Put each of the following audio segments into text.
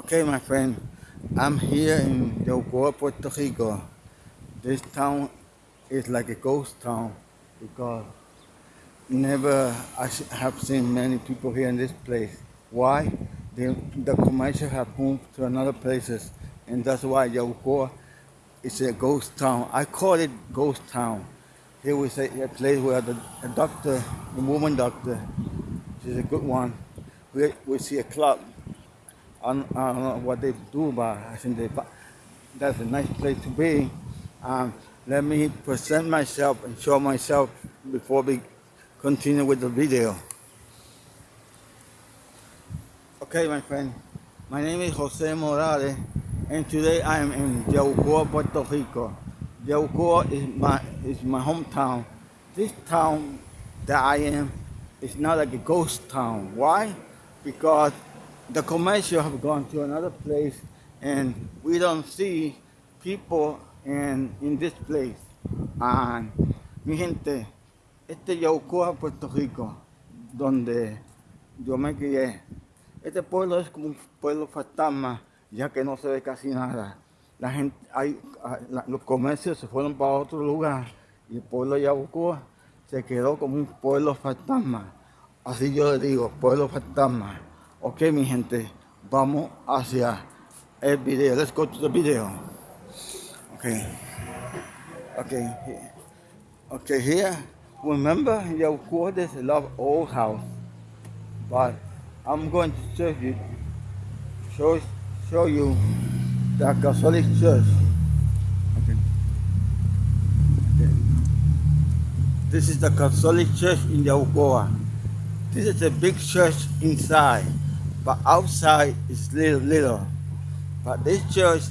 Okay, my friend, I'm here in Yabucoa, Puerto Rico. This town is like a ghost town because never I have seen many people here in this place. Why? The, the commercial have moved to another places and that's why Yabucoa is a ghost town. I call it ghost town. Here we say a place where the a doctor, the woman doctor, she's a good one. We, we see a club I don't, know what they do, but I think they, that's a nice place to be. Um, let me present myself and show myself before we continue with the video. Okay, my friend, my name is Jose Morales, and today I am in Yabucoa, Puerto Rico. Yabucoa is my, is my hometown. This town that I am is not like a ghost town. Why? Because the commercial have gone to another place and we don't see people in, in this place. And mi gente, este es Yaucoa, Puerto Rico, donde yo me crié. Este pueblo es como un pueblo fantasma, ya que no se ve casi nada. La gente, hay, la, los comercios se fueron para otro lugar y el pueblo de Yaucoa se quedó como un pueblo fantasma. Así yo le digo, pueblo fantasma. Ok, mi gente, vamos hacia el video. Let's go to the video. Okay. Okay. Okay, here, remember, there's a lot old house. But I'm going to show you, show, show you the Catholic Church. Okay. okay. This is the Catholic Church in Yabucoa. This is a big church inside but outside is little little. But this church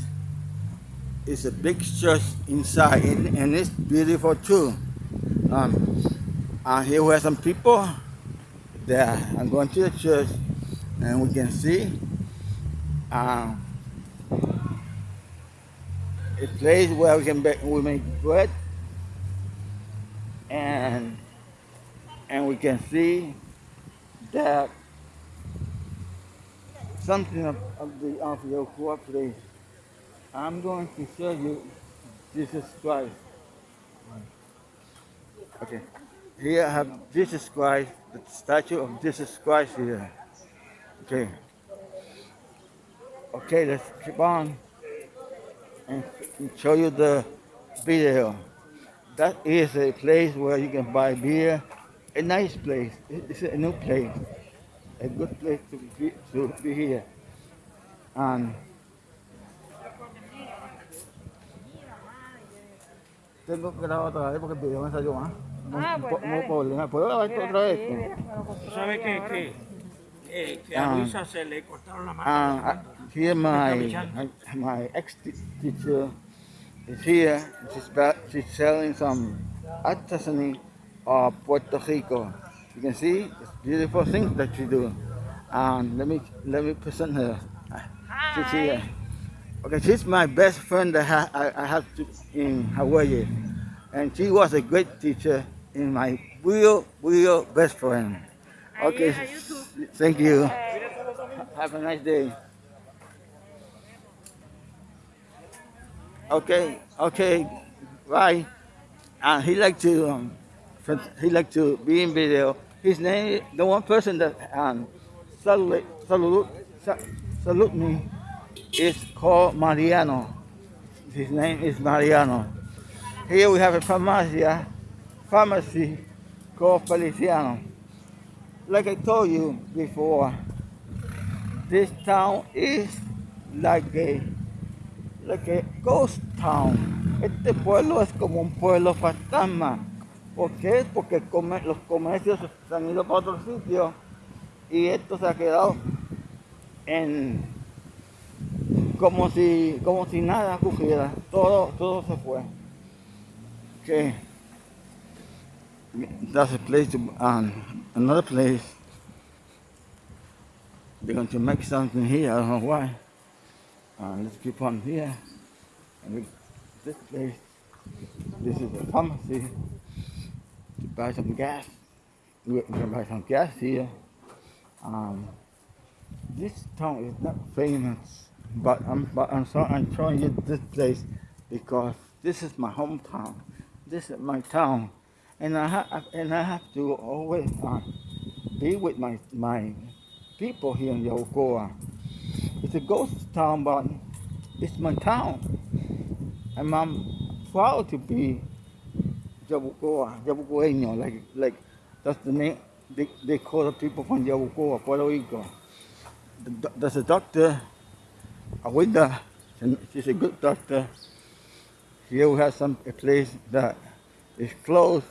is a big church inside and, and it's beautiful too. Um, and here we have some people that are going to the church and we can see um, a place where we can make, we make bread and and we can see that something of, of the of your cooperation. I'm going to show you Jesus Christ. Okay. Here I have Jesus Christ, the statue of Jesus Christ here. Okay. Okay, let's keep on and show you the video. That is a place where you can buy beer. A nice place. It's a new place a good place to be, to be here. And tengo que grabar otra vez porque el video me salió más. No, ah, pues no problema. ¿Puedo grabar esto otra vez? ¿Tú sabes que, que, que, que a Luisa se le cortaron la mano? Ah, here my, my ex-teacher is here. She's, she's selling some artisanal of Puerto Rico. You can see it's beautiful things that she do. And let me let me present her. Hi. She's here. Okay, she's my best friend that I, I have to, in Hawaii. And she was a great teacher in my real, real best friend. Okay, you thank you. Have a nice day. Okay, okay, bye. And he like to um, he like to be in video his name, the one person that um, salute, salute, salute me is called Mariano. His name is Mariano. Here we have a pharmacy, pharmacy called Feliciano. Like I told you before, this town is like a like a ghost town. Este pueblo es como un pueblo fantasma. ¿Por qué? Porque los comercios se han ido para otro sitio y esto se ha quedado en como si como si nada ocurriera. Todo todo se fue. Okay. That's a place to um, another place. They're going to make something here. I don't know why. Uh, let's keep on here. This place. This is a pharmacy buy some gas. We're to buy some gas here. Um, this town is not famous, but I'm but I'm sorry I'm showing you this place because this is my hometown. This is my town, and I have and I have to always uh, be with my my people here in Yabucoa. It's a ghost town, but it's my town, and I'm proud to be Yabucoa, Yabucoeño, like like that's the name they, they call the people from Yabucoa, Puerto Rico. The, there's a doctor, Awida, and she's a good doctor. Here we have some a place that is closed.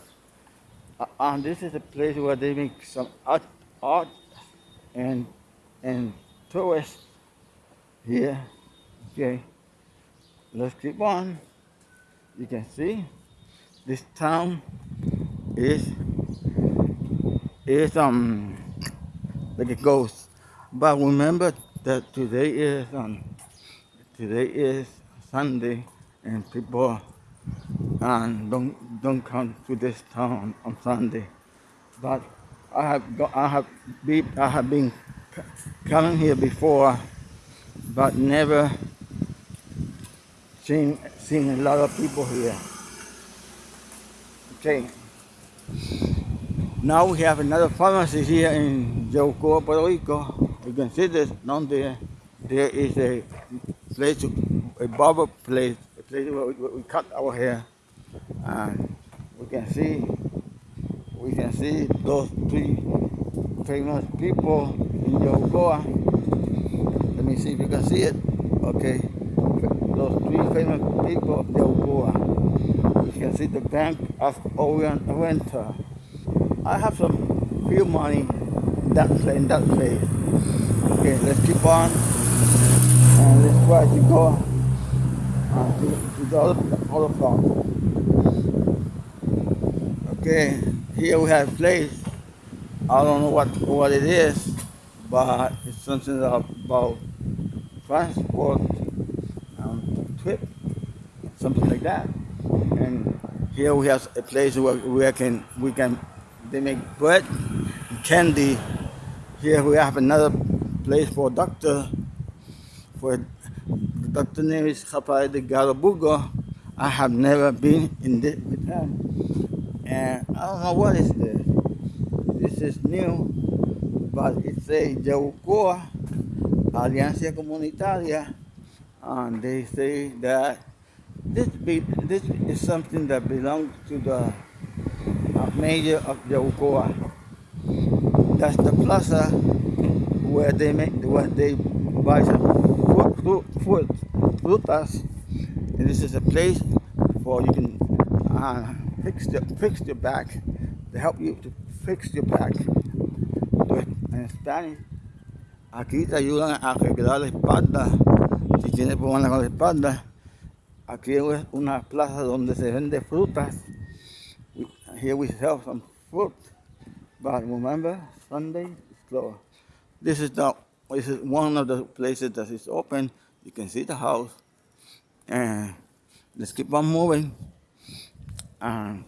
Uh, and this is a place where they make some art, art and and tourists here. Okay, let's keep on. You can see this town is is um like a ghost. But remember that today is um today is Sunday and people and don't don't come to this town on Sunday. But I have go, I have be I have been coming here before, but never seen seen a lot of people here. Okay. Now we have another pharmacy here in Yabucoa, Puerto Rico. You can see this down there. There is a place, a barber place, a place where we, where we cut our hair. And we can see, we can see those three famous people in Yabucoa. Let me see if you can see it. Okay. Those three famous people of Yabucoa. You can see the Bank of Oriental. I have some few money that place, in that place. Okay, let's keep on and let's try to go uh, to, to the other, farm. Okay, here we have place. I don't know what what it is, but it's something about transport, um, trip, something like that. Here we have a place where we can we can they make bread, candy. Here we have another place for doctor. For doctor name is Rafael de Garabugo. I have never been in this with him. And I don't know what is this. This is new, but it's a Yabucoa Alianza Comunitaria. And they say that this, be, this is something that belongs to the mayor of Yabucoa. That's the plaza where they make where they buy some fruit, fruit, frutas. And this is a place for you can uh, fix the fix your back to help you to fix your back. En Spanish, aquí te ayudan a arreglar la espalda. Si tienes problemas con la espalda, aquí es una plaza donde se vende frutas here we sell some fruit. But remember, Sunday is closed. This is the this is one of the places that is open. You can see the house. And let's keep on moving. And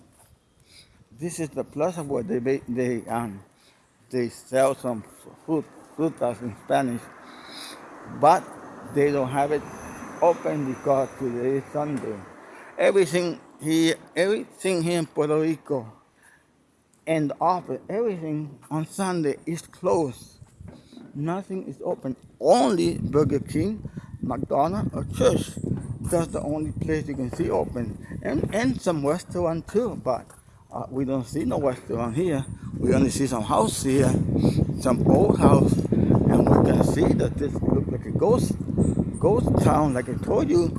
this is the plaza where they they um they sell some fruit frutas in Spanish, but they don't have it open because today is Sunday. Everything he everything here in Puerto Rico and office, everything on Sunday is closed. Nothing is open. Only Burger King, McDonald's, or church. That's the only place you can see open. And and some restaurant too, but uh, we don't see no restaurant here. We only see some house here, some old house, and we can see that this looks like a ghost ghost town, like I told you.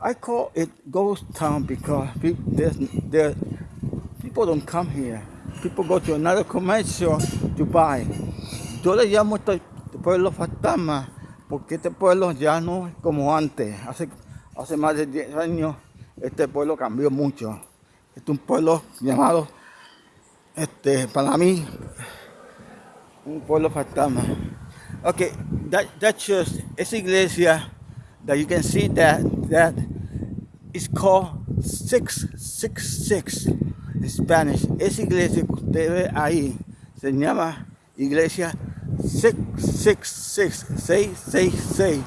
I call it ghost town because people, there's, there, people don't come here. People go to another commercial to buy. Yo le llamo este pueblo fantasma porque este pueblo ya no es como antes. Hace, hace más de 10 años este pueblo cambió mucho. Este es un pueblo llamado, este, para mí, un pueblo fantasma. Okay, that, that church, esa iglesia, that you can see that, that It's called 666 en Spanish. Esa iglesia que usted ve ahí se llama Iglesia 666, 666,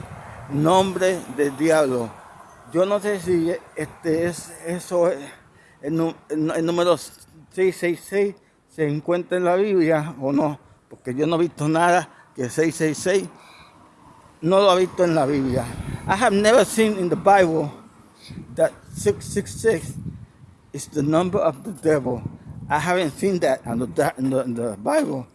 nombre del diablo. Yo no sé si este es eso el, el, número 666 se encuentra en la Biblia o no, porque yo no he visto nada que 666 no lo he visto en la Biblia. I have never seen in the Bible that 666 is the number of the devil. I haven't seen that in the, in the, in the Bible.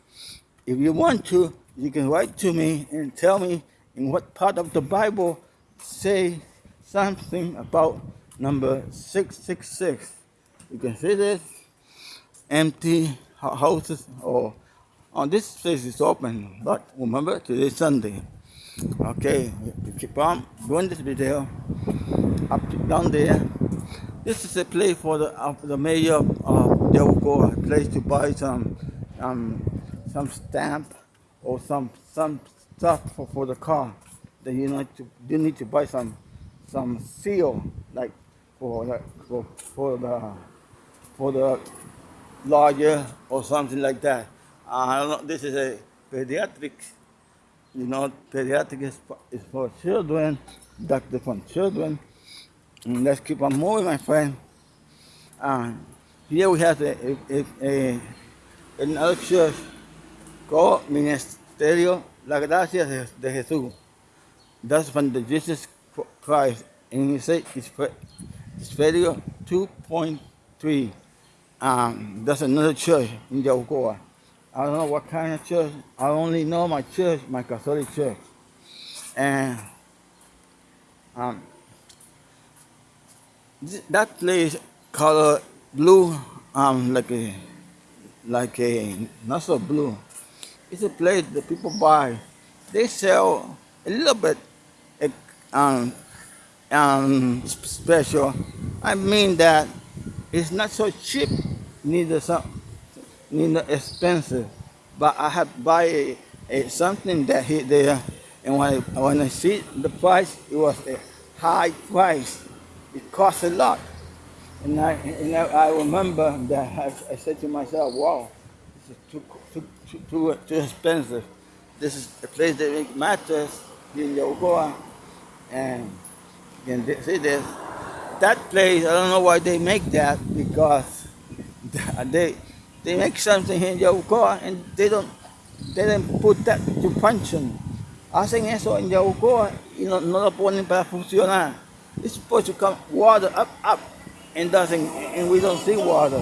If you want to, you can write to me and tell me in what part of the Bible say something about number 666. You can see this empty houses or on oh, this place is open, but remember today Sunday. Okay, keep on doing this video up to down there. This is a place for the uh, the mayor of uh, a place to buy some um, some stamp or some some stuff for, for the car. That you need to you need to buy some some seal like for the for, for the for the lawyer or something like that. Uh, I don't know. This is a pediatric. You know, pediatric is for, is for children, doctor for children. And let's keep on moving, my friend. Uh, here we have a, a, a, another church called Ministerio La Gracia de, Jesús. That's from the Jesus Christ. And he said it's, video 2.3. Um, that's another church in Yabucoa. I don't know what kind of church. I only know my church, my Catholic church. And um, that place color blue, um, like a, like a, not so blue. It's a place that people buy. They sell a little bit um, um, special. I mean that it's not so cheap, neither some, neither expensive. But I have buy a, a something that hit there, and when I, when I see the price, it was a high price. It cost a lot. And I, and I remember that I, I, said to myself, wow, this is too, too, too, too, too expensive. This is a place that make mattress in Yabucoa. And you can see this. That place, I don't know why they make that because they they make something in Yabucoa and they don't they don't put that to function. Hacen eso en Yabucoa y no, no lo ponen para funcionar. It's supposed to come water up, up, and doesn't, and we don't see water.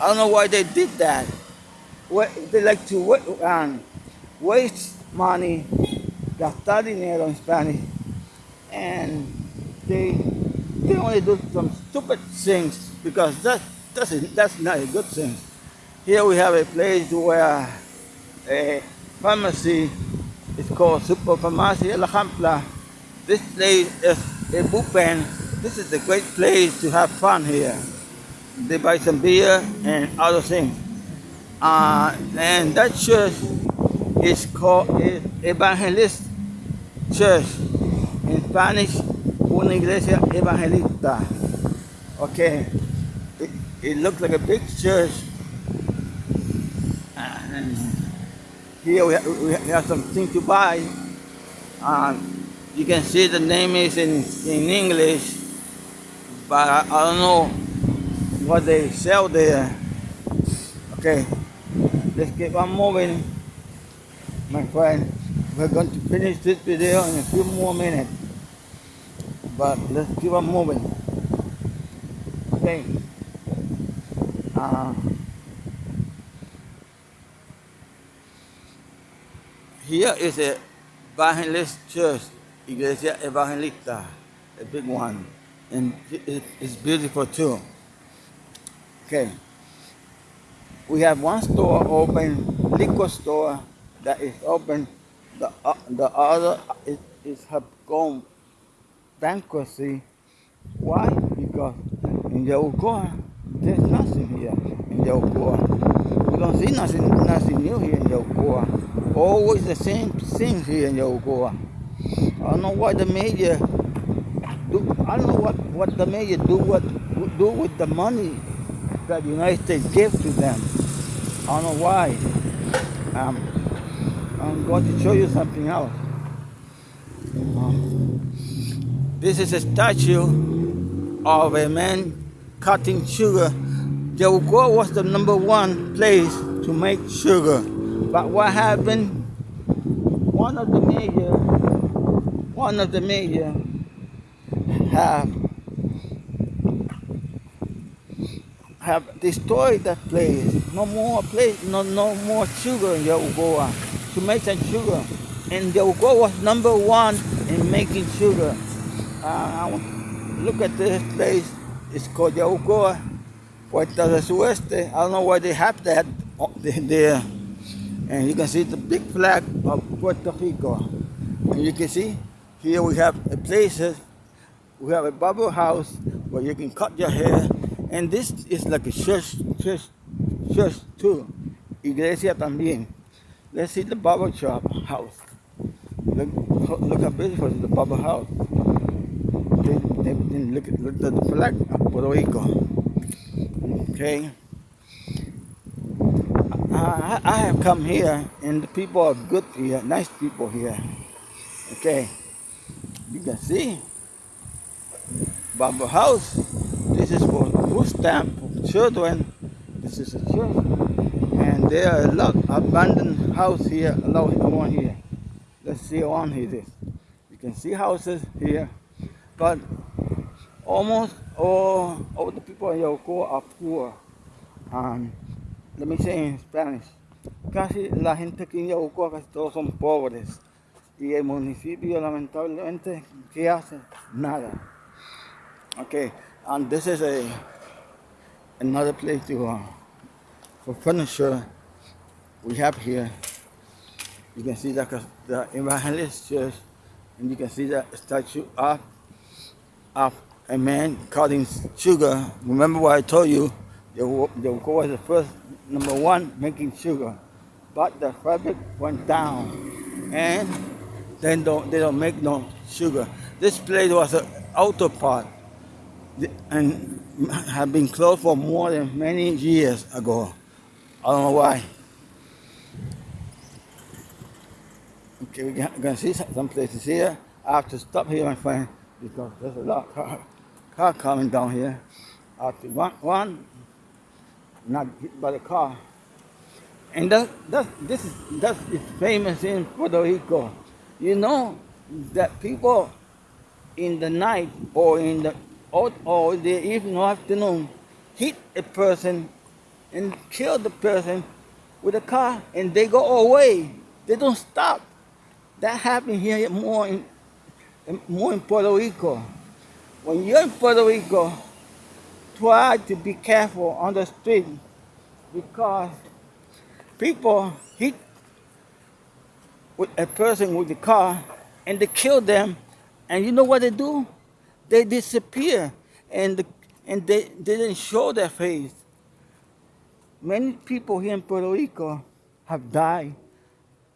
I don't know why they did that. They like to um, waste money, gastar dinero in Spanish, and they they only do some stupid things because that that's that's not a good thing. Here we have a place where a pharmacy is called Super Farmacia La Jampla. This place is a bullpen. This is a great place to have fun here. They buy some beer and other things. Uh, and that church is called Evangelist Church. In Spanish, una iglesia evangelista. Okay. It, it looks like a big church. And here we have, we have something to buy. Um, you can see the name is in, in English, but I, I don't know what they sell there. Okay, let's keep on moving, my friend. We're going to finish this video in a few more minutes, but let's keep on moving. Okay. Uh, here is a Evangelist Church Iglesia Evangelista, a big one. And it's beautiful too. Okay. We have one store open, liquor store that is open. The, uh, the other is, is have gone bankruptcy. Why? Because in the Yabucoa, there's nothing here in the Yabucoa. We don't see nothing, nothing new here in the Yabucoa. Always the same things here in Yabucoa. I don't know why the media do. I don't know what, what the media do what do with the money that the United States gives to them. I don't know why. Um, I'm going to show you something else. Um, this is a statue of a man cutting sugar. Yabucoa was the number one place to make sugar. But what happened? One of the major, one of the major have have destroyed that place. No more place, no no more sugar in Yabucoa to make some sugar. And Yabucoa was number one in making sugar. Uh, look at this place. It's called Yabucoa, Puerto del Sueste. I don't know why they have that there. And you can see the big flag of Puerto Rico. And you can see here we have a places, we have a bubble house where you can cut your hair. And this is like a church, church, church too. Iglesia también. Let's see the barber shop house. Look, look how beautiful the barber house. Then, then look, look at the flag of Puerto Rico. Okay. I, I have come here and the people are good here, nice people here. Okay. You can see Barber House. This is for food stamp children. This is a church. And there are a lot abandoned house here, a lot one here. Let's see on here. You can see houses here, but almost all, all the people in Yoko are poor. Um, let me say in Spanish. Casi la gente aquí en Yabucoa, casi todos son pobres. Y el municipio, lamentablemente, ¿qué hace? Nada. Okay, and this is a another place to uh, for furniture we have here. You can see the, the Evangelist Church, and you can see the statue of, of a man cutting sugar. Remember what I told you? Yabucoa was the first number one, making sugar. But the fabric went down and then don't, they don't make no sugar. This place was an auto part and had been closed for more than many years ago. I don't know why. Okay, we're gonna see some places here. I have to stop here, my friend, because there's a lot of car, car coming down here. I have to one, one not hit by the car. And that, that, this is, that is famous in Puerto Rico. You know that people in the night or in the or, or the evening or afternoon hit a person and kill the person with a car and they go away. They don't stop. That happened here more in, more in Puerto Rico. When you're in Puerto Rico, try to be careful on the street because people hit with a person with the car and they kill them. And you know what they do? They disappear and and they, they didn't show their face. Many people here in puerto rico have died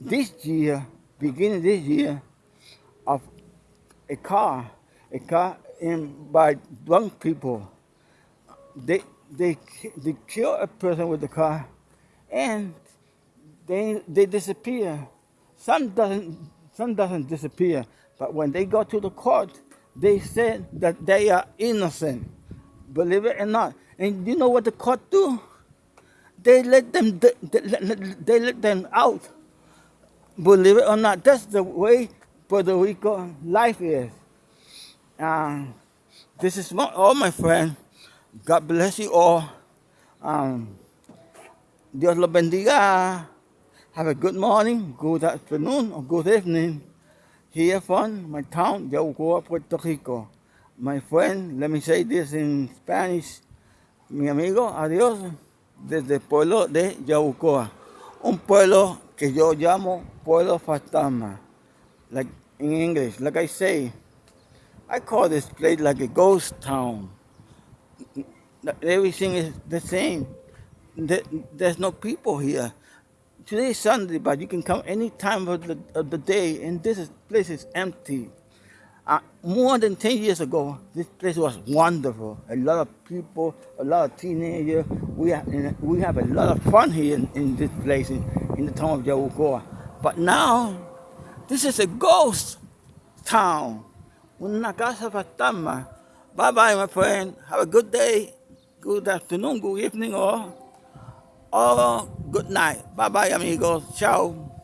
this year beginning this year of a car a car in by drunk people they, they, they kill a person with the car and they, they disappear. Some doesn't, some doesn't disappear, but when they go to the court, they said that they are innocent. Believe it or not. And you know what the court do? They let them, they, they let them out. Believe it or not, that's the way Puerto Rico life is. Um, this is my, all my friends. God bless you all. Um, Dios los bendiga. Have a good morning, good afternoon, or good evening. Here from my town, Yabucoa, Puerto Rico. My friend, let me say this in Spanish. Mi amigo, adiós, desde el pueblo de Yabucoa. Un pueblo que yo llamo pueblo fantasma. Like in English, like I say, I call this place like a ghost town everything is the same. There's no people here. Today is Sunday, but you can come any time of the, of the day, and this is, place is empty. Uh, more than 10 years ago, this place was wonderful. A lot of people, a lot of teenagers. We have, we have a lot of fun here in, in this place, in, in the town of Yabucoa. But now, this is a ghost town. Una casa fantasma. Bye bye, my friend. Have a good day, good afternoon, good evening, or, or good night. Bye bye, amigos. Ciao.